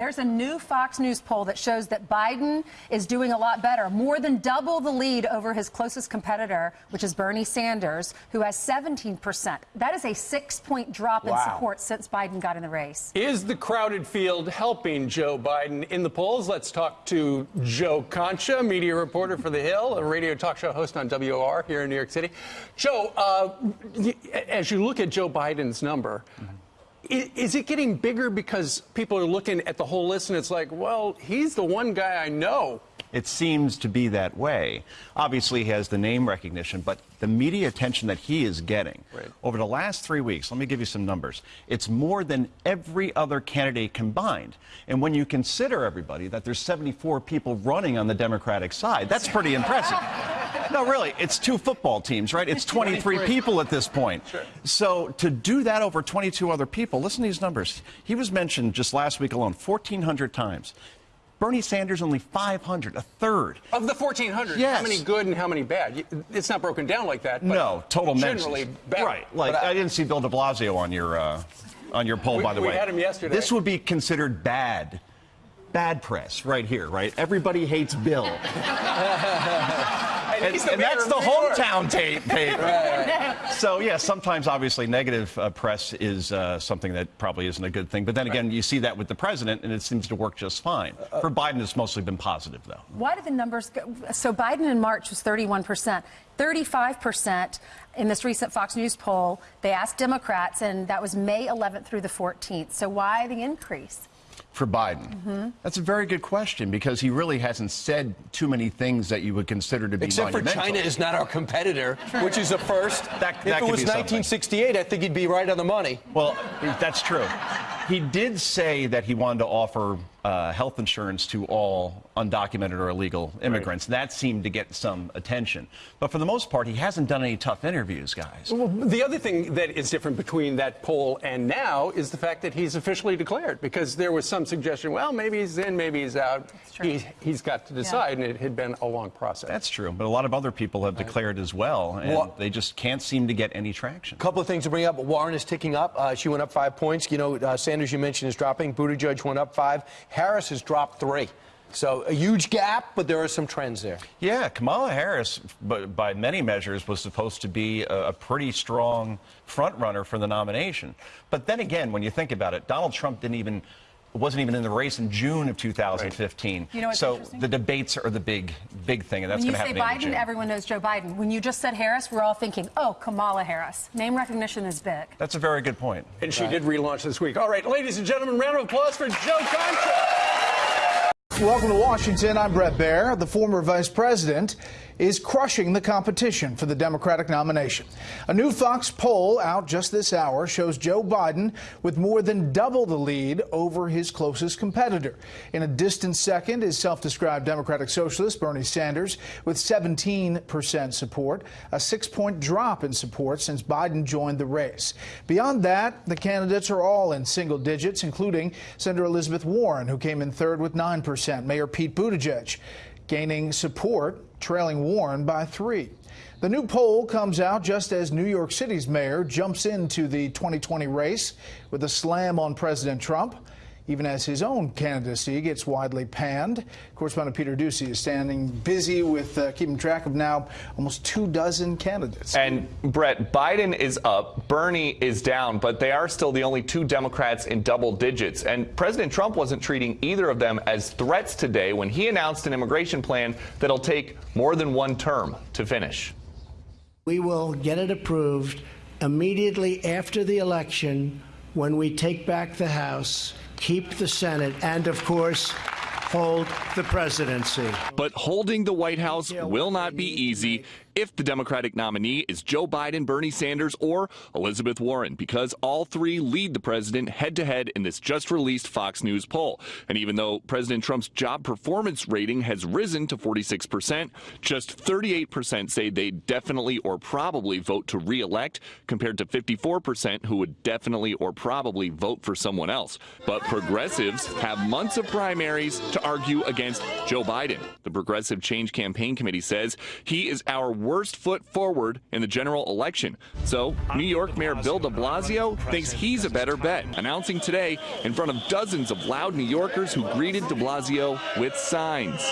There's a new Fox News poll that shows that Biden is doing a lot better, more than double the lead over his closest competitor, which is Bernie Sanders, who has 17%. That is a six point drop wow. in support since Biden got in the race. Is the crowded field helping Joe Biden in the polls? Let's talk to Joe Concha, media reporter for The Hill, a radio talk show host on WOR here in New York City. Joe, uh, as you look at Joe Biden's number, mm -hmm is it getting bigger because people are looking at the whole list and it's like, well, he's the one guy I know? It seems to be that way. Obviously, he has the name recognition, but the media attention that he is getting right. over the last three weeks, let me give you some numbers. It's more than every other candidate combined. And when you consider everybody that there's 74 people running on the Democratic side, that's pretty impressive. No, really, it's two football teams, right? It's 23 people at this point. Sure. So to do that over 22 other people, listen to these numbers. He was mentioned just last week alone 1,400 times. Bernie Sanders only 500, a third. Of the 1,400, yes. how many good and how many bad? It's not broken down like that. no, total generally mentions. bad. Right. Like I, I, didn't see Bill De Blasio on your uh, on your poll, we, by the we way. We had him yesterday. This would be considered bad bad press right here, right? Everybody hates Bill. and, and, and that's the hometown tape. tape. right, right. So, yeah, sometimes obviously negative uh, press is uh, something that probably isn't a good thing. But then again, right. you see that with the president, and it seems to work just fine. Uh, For Biden, it's mostly been positive, though. Why do the numbers go? So, Biden in March was 31%. 35% in this recent Fox News poll. They asked Democrats, and that was May 11th through the 14th. So, why the increase? For Biden? Mm -hmm. That's a very good question because he really hasn't said too many things that you would consider to be Except for China is not our competitor, which is a first. That, if that it was 1968, I think he'd be right on the money. Well, that's true. He did say that he wanted to offer uh, health insurance to all undocumented or illegal immigrants. Right. That seemed to get some attention. But for the most part, he hasn't done any tough interviews, guys. Well, the other thing that is different between that poll and now is the fact that he's officially declared, because there was some suggestion, well, maybe he's in, maybe he's out. He, has got to decide, yeah. and it had been a long process. That's true. But a lot of other people have right. declared as well, and well, they just can't seem to get any traction. A couple of things to bring up. Warren is ticking up. Uh, she went up five points. You know, uh, Sanders, you mentioned, is dropping. Buttigieg went up five. Harris has dropped three. So a huge gap, but there are some trends there. Yeah, Kamala Harris, by many measures, was supposed to be a, pretty strong front runner for the nomination. But then again, when you think about it, Donald Trump didn't even wasn't even in the race in June of 2015. Right. You know so the debates are the big, big thing, and that's going to happen. When you say Biden, everyone knows Joe Biden. When you just said Harris, we're all thinking, oh, Kamala Harris. Name recognition is big. That's a very good point. And she right. did relaunch this week. All right, ladies and gentlemen, round of applause for Joe Concha. Welcome to Washington. I'm Bret Baier. The former vice president is crushing the competition for the Democratic nomination. A new Fox poll out just this hour shows Joe Biden with more than double the lead over his closest competitor. In a distant second is self-described Democratic socialist Bernie Sanders with 17% support, a six-point drop in support since Biden joined the race. Beyond that, the candidates are all in single digits, including Senator Elizabeth Warren, who came in third with 9%. Mayor Pete Buttigieg gaining support, trailing Warren by three. The new poll comes out just as New York City's mayor jumps into the 2020 race with a slam on President Trump even as his own candidacy gets widely panned. Correspondent Peter Doocy is standing busy with uh, keeping track of now almost two dozen candidates. And Bret, Biden is up, Bernie is down, but they are still the only two Democrats in double digits. And President Trump wasn't treating either of them as threats today when he announced an immigration plan that'll take more than one term to finish. We will get it approved immediately after the election when we take back the House keep the Senate, and of course, hold the presidency. But holding the White House will not be easy if the Democratic nominee is Joe Biden, Bernie Sanders, or Elizabeth Warren, because all three lead the president head to head in this just released Fox News poll. And even though President Trump's job performance rating has risen to 46%, just 38% say they definitely or probably vote to reelect, compared to 54% who would definitely or probably vote for someone else. But progressives have months of primaries to argue against Joe Biden. The Progressive Change Campaign Committee says he is our worst foot forward in the general election. So, New York Mayor Bill de Blasio thinks he's a better bet, announcing today in front of dozens of loud New Yorkers who greeted de Blasio with signs.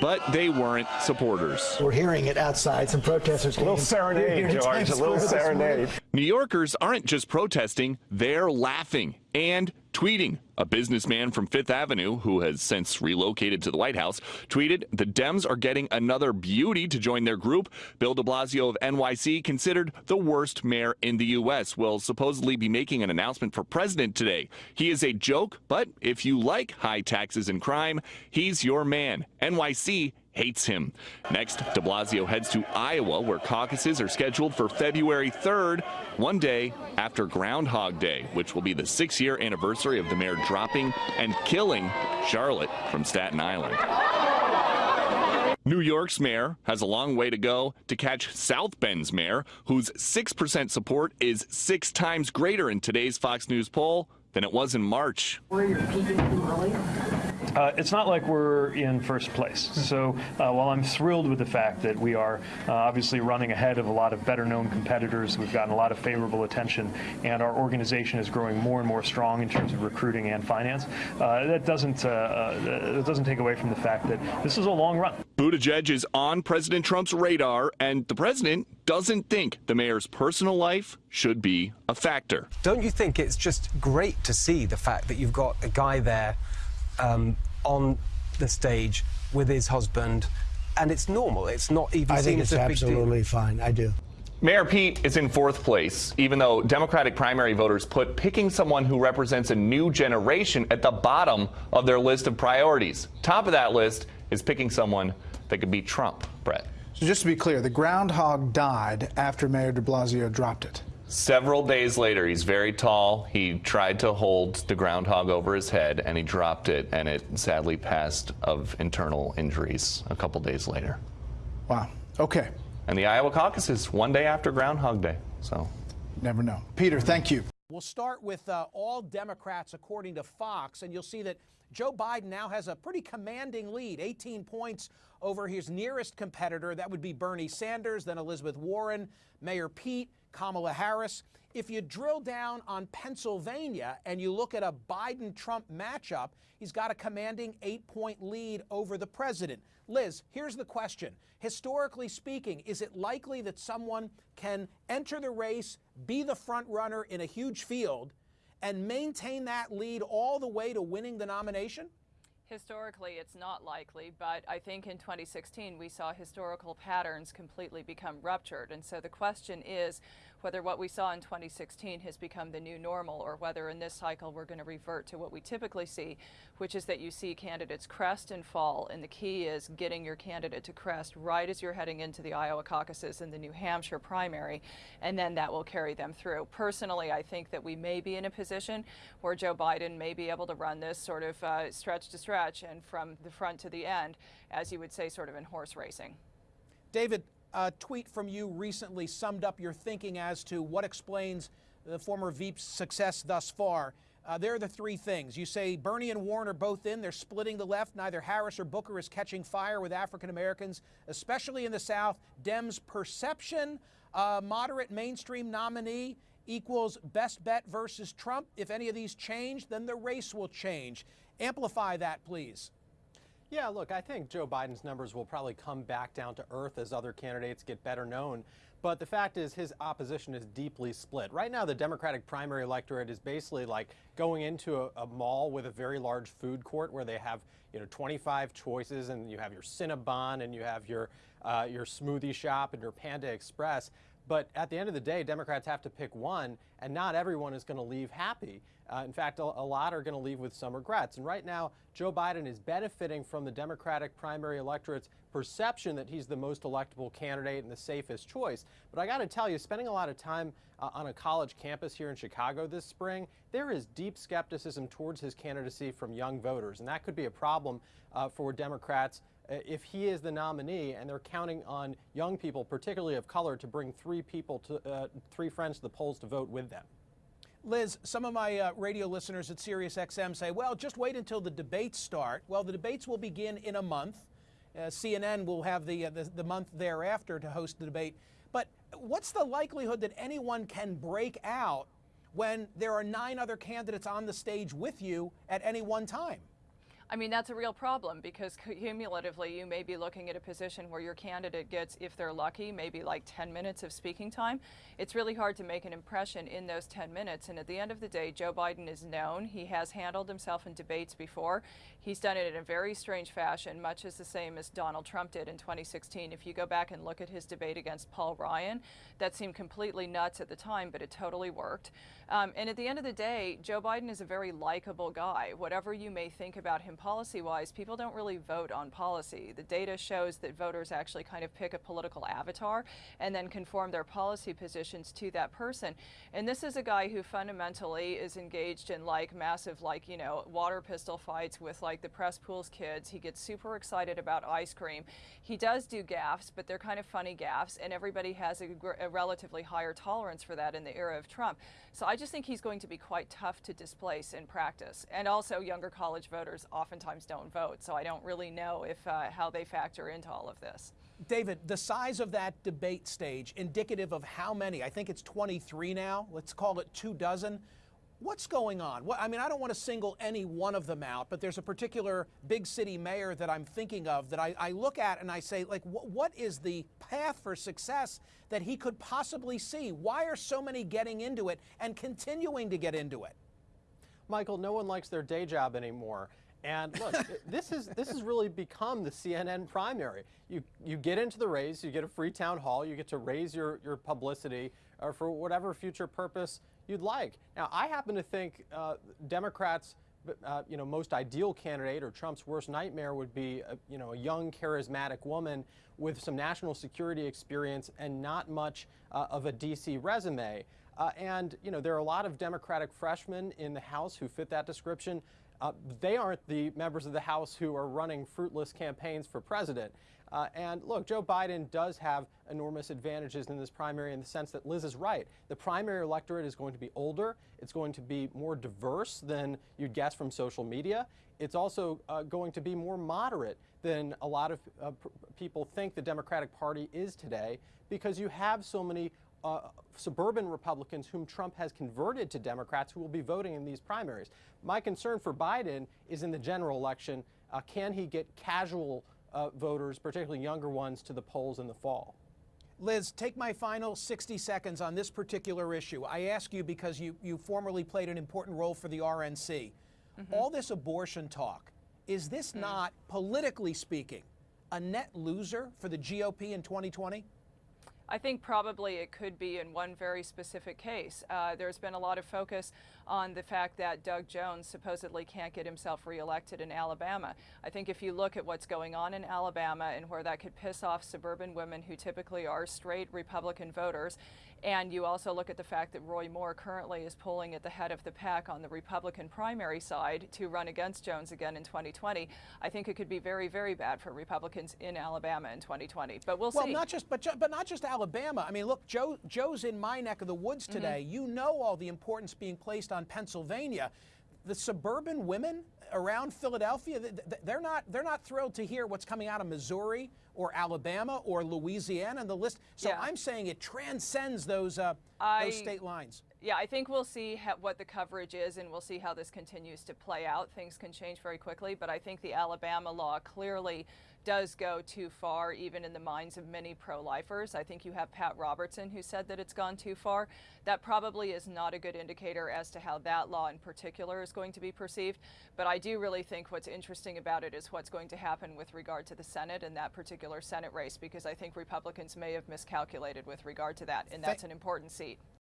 But they weren't supporters. We're hearing it outside. Some protesters. A little serenade, George. A little serenade. New Yorkers aren't just protesting, they're laughing and tweeting. A businessman from Fifth Avenue, who has since relocated to the White House, tweeted The Dems are getting another beauty to join their group. Bill de Blasio of NYC, considered the worst mayor in the U.S., will supposedly be making an announcement for president today. He is a joke, but if you like high taxes and crime, he's your man. NYC hates him. Next, de Blasio heads to Iowa, where caucuses are scheduled for February 3rd, one day after Groundhog Day, which will be the six year anniversary of the mayor dropping and killing Charlotte from Staten Island. New York's mayor has a long way to go to catch South Bend's mayor, whose 6% support is six times greater in today's Fox News poll than it was in March. Where you're peaking early? Uh, it's not like we're in first place. So uh, while I'm thrilled with the fact that we are uh, obviously running ahead of a lot of better known competitors, we've gotten a lot of favorable attention, and our organization is growing more and more strong in terms of recruiting and finance, uh, that doesn't, uh, uh, that doesn't take away from the fact that this is a long run. Buttigieg is on President Trump's radar, and the president doesn't think the mayor's personal life should be a factor. Don't you think it's just great to see the fact that you've got a guy there um, on the stage with his husband, and it's normal. It's not even. I seen think it's a big deal. absolutely fine. I do. Mayor Pete is in fourth place, even though Democratic primary voters put picking someone who represents a new generation at the bottom of their list of priorities. Top of that list is picking someone that could beat Trump, Bret. So just to be clear, the groundhog died after Mayor de Blasio dropped it. Several days later, he's very tall. He tried to hold the groundhog over his head and he dropped it, and it sadly passed of internal injuries a couple days later. Wow. Okay. And the Iowa caucuses one day after Groundhog Day. So, Never know. Peter, thank you. We'll start with uh, all Democrats, according to Fox, and you'll see that Joe Biden now has a pretty commanding lead 18 points over his nearest competitor. That would be Bernie Sanders, then Elizabeth Warren, Mayor Pete, Kamala Harris. If you drill down on Pennsylvania and you look at a Biden Trump matchup, he's got a commanding eight point lead over the president. Liz, here's the question. Historically speaking, is it likely that someone can enter the race, be the front runner in a huge field, and maintain that lead all the way to winning the nomination? Historically, it's not likely, but I think in 2016 we saw historical patterns completely become ruptured. And so the question is whether what we saw in 2016 has become the new normal or whether in this cycle we're going to revert to what we typically see, which is that you see candidates crest and fall. And the key is getting your candidate to crest right as you're heading into the Iowa caucuses and the New Hampshire primary, and then that will carry them through. Personally, I think that we may be in a position where Joe Biden may be able to run this sort of uh, stretch to stretch and from the front to the end, as you would say, sort of in horse racing. David, a tweet from you recently summed up your thinking as to what explains the former Veep's success thus far. Uh, there are the three things. You say Bernie and Warren are both in. They're splitting the left. Neither Harris or Booker is catching fire with African Americans, especially in the South. Dems' perception, uh, moderate mainstream nominee equals best bet versus Trump. If any of these change, then the race will change. Amplify that, please. Yeah, look, I think Joe Biden's numbers will probably come back down to earth as other candidates get better known. But the fact is, his opposition is deeply split. Right now, the Democratic primary electorate is basically like going into a, a mall with a very large food court where they have, you know, 25 choices, and you have your Cinnabon, and you have your uh, your smoothie shop, and your Panda Express. But at the end of the day, Democrats have to pick one, and not everyone is going to leave happy. Uh, in fact, a, a lot are going to leave with some regrets. And right now, Joe Biden is benefiting from the Democratic primary electorate's perception that he's the most electable candidate and the safest choice. But I got to tell you, spending a lot of time uh, on a college campus here in Chicago this spring, there is deep skepticism towards his candidacy from young voters. And that could be a problem uh, for Democrats if he is the nominee and they're counting on young people, particularly of color, to bring three people to uh, three friends to the polls to vote with them. Liz, some of my uh, radio listeners at SiriusXM say, well, just wait until the debates start. Well, the debates will begin in a month. Uh, CNN will have the, uh, the the month thereafter to host the debate. But what's the likelihood that anyone can break out when there are nine other candidates on the stage with you at any one time? I mean, that's a real problem because cumulatively you may be looking at a position where your candidate gets, if they're lucky, maybe like 10 minutes of speaking time. It's really hard to make an impression in those 10 minutes. And at the end of the day, Joe Biden is known. He has handled himself in debates before. He's done it in a very strange fashion, much as the same as Donald Trump did in 2016. If you go back and look at his debate against Paul Ryan, that seemed completely nuts at the time, but it totally worked. Um, and at the end of the day, Joe Biden is a very likable guy. Whatever you may think about him policy wise, people don't really vote on policy. The data shows that voters actually kind of pick a political avatar and then conform their policy positions to that person. And this is a guy who fundamentally is engaged in like massive, like, you know, water pistol fights with like the press pools kids. He gets super excited about ice cream. He does do gaffes, but they're kind of funny gaffes, and everybody has a, a relatively higher tolerance for that in the era of Trump. So I just think he's going to be quite tough to displace in practice. And also, younger college voters oftentimes don't vote, so I don't really know if uh, how they factor into all of this. David, the size of that debate stage, indicative of how many? I think it's 23 now. Let's call it two dozen. What's going on? What, I mean, I don't want to single any one of them out, but there's a particular big city mayor that I'm thinking of that I, I look at and I say, like, wh what is the path for success that he could possibly see? Why are so many getting into it and continuing to get into it? Michael, no one likes their day job anymore. And look, this is this has really become the CNN primary. You you get into the race, you get a free town hall, you get to raise your your publicity or uh, for whatever future purpose you'd like. Now, I happen to think uh, Democrats. Uh, you know, most ideal candidate or Trump's worst nightmare would be, a, you know, a young, charismatic woman with some national security experience and not much uh, of a D.C. resume. Uh, and, you know, there are a lot of Democratic freshmen in the House who fit that description. Uh, they aren't the members of the House who are running fruitless campaigns for president. Uh, and look, Joe Biden does have enormous advantages in this primary in the sense that Liz is right. The primary electorate is going to be older. It's going to be more diverse than you'd guess from social media. It's also uh, going to be more moderate than a lot of uh, people think the Democratic Party is today because you have so many uh, suburban Republicans whom Trump has converted to Democrats who will be voting in these primaries. My concern for Biden is in the general election, uh, can he get casual uh, voters, particularly younger ones, to the polls in the fall? Liz, take my final 60 seconds on this particular issue. I ask you because you, you formerly played an important role for the RNC. Mm -hmm. All this abortion talk, is this mm. not, politically speaking, a net loser for the GOP in 2020? I think probably it could be in one very specific case. Uh, there's been a lot of focus on the fact that Doug Jones supposedly can't get himself reelected in Alabama. I think if you look at what's going on in Alabama and where that could piss off suburban women who typically are straight Republican voters, and you also look at the fact that Roy Moore currently is polling at the head of the pack on the Republican primary side to run against Jones again in 2020. I think it could be very, very bad for Republicans in Alabama in 2020. But we'll, well see. Well, not just, but, but not just Alabama. I mean, look, Joe, Joe's in my neck of the woods mm-hmm. today. Mm -hmm. You know all the importance being placed on Pennsylvania the suburban women around Philadelphia, they're not they're not thrilled to hear what's coming out of Missouri or Alabama or Louisiana and the list. So yeah. I'm saying it transcends those uh, I, those state lines. Yeah, I think we'll see what the coverage is, and we'll see how this continues to play out. Things can change very quickly, but I think the Alabama law clearly does go too far, even in the minds of many pro-lifers. I think you have Pat Robertson who said that it's gone too far. That probably is not a good indicator as to how that law in particular is going to be perceived. But I do really think what's interesting about it is what's going to happen with regard to the Senate and that particular Senate race, because I think Republicans may have miscalculated with regard to that, and that's an important seat.